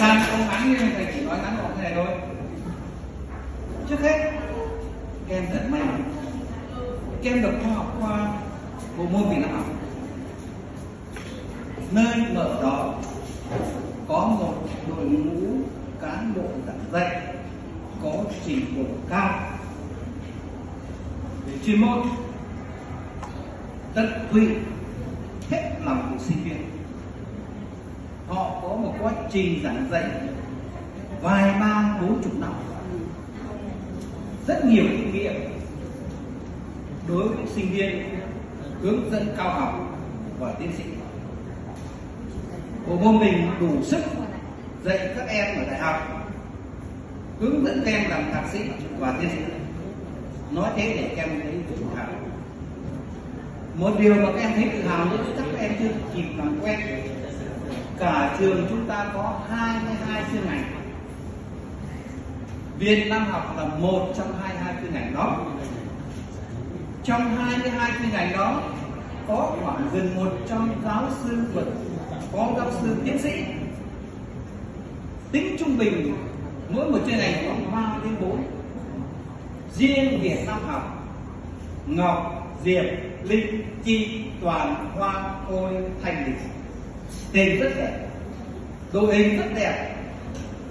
gian không ngắn nhưng thầy chỉ nói ngắn gọn thế này thôi. Trước hết các em rất may mắn các em được khoa học qua bộ môn việt nam học. Nơi mở đó có một đội ngũ cán bộ giảng dạy có trình độ cao. Về chuyên môn, tận tụy hết lòng của sinh viên một quá trình giảng dạy vài ba, bốn chục năm. Rất nhiều kinh nghiệm đối với sinh viên hướng dẫn cao học và tiến sĩ. Bộ môn mình đủ sức dạy các em ở đại học, hướng dẫn các em làm thạc sĩ và tiến sĩ. Nói thế để các em thấy tự hào. Một điều mà các em thấy tự hào nữa chắc các em chưa kịp làm quen cả trường chúng ta có 22 chuyên ngành. Viên năm học là một trong 22 chuyên ngành đó. Trong 22 chuyên ngành đó, có khoảng gần 100 giáo sư luật có giáo sư tiến sĩ. Tính trung bình, mỗi một chuyên ngành khoảng 3 đến 4 riêng Việt Nam học, Ngọc, Diệp, Linh, Chi, Toàn, Hoa Ôi Thành Lịch tên rất đẹp. Đội hình rất đẹp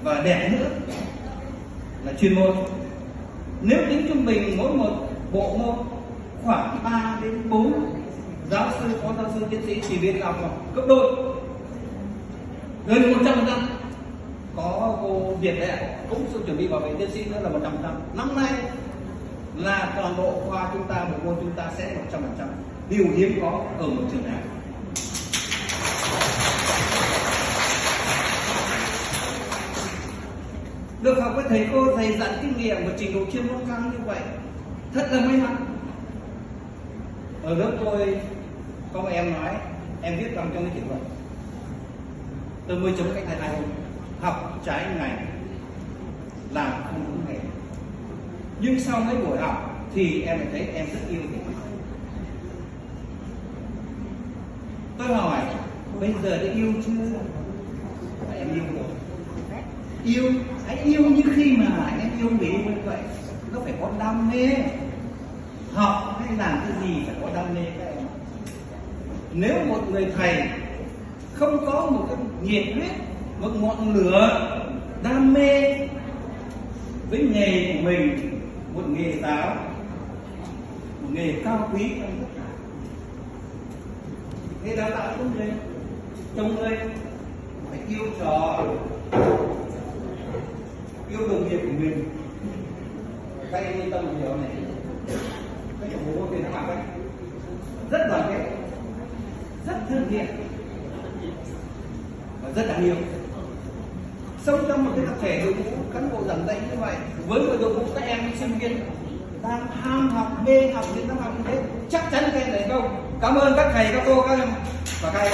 và đẹp nữa là chuyên môn. Nếu tính trung bình mỗi một bộ môn, khoảng 3 đến 4 giáo sư, phó giáo sư, tiến sĩ chỉ viên học cấp đôi gần 100 phần trăm. Có cô Việt đấy ạ, cũng sự chuẩn bị bảo vệ tiến sĩ nữa là 100 phần trăm. Năm nay là toàn bộ khoa chúng ta, bộ môn chúng ta sẽ 100 phần trăm. Điều hiếm có ở một trường nào được học với thầy cô, thầy dặn kinh nghiệm và trình độ chuyên môn cao như vậy. Thật là may mắn. Ở lớp tôi, có một em nói, em viết bằng trong cái kỷ luật. Tôi mới chấm cách thầy này. Học trái ngành, làm không đúng nghề. Nhưng sau mấy buổi học thì em lại thấy em rất yêu thầy tôi hỏi, bây giờ đã yêu chưa? Em yêu rồi yêu, hãy yêu như khi mà em yêu người yêu như vậy. Nó phải có đam mê. Học hay làm cái gì phải có đam mê các em nếu một người thầy không có một cái nhiệt huyết, một ngọn lửa đam mê với nghề của mình, một nghề giáo, một nghề cao quý trong tất cả thế đào tạo trong người trong người phải yêu trò yêu đồng nghiệp của mình. Các em yên tâm một điều này. Cái chỗ bố thì nó học đấy. Rất đoàn kết. Rất thân thiện. Và rất đáng yêu. Sống trong một cái tập thể đội ngũ cán bộ giảng dạy như vậy, với một đội ngũ các em sinh viên đang ham học, mê học đến năm học như thế chắc chắn các em thành công cảm ơn các thầy, các cô, các em. Và các em.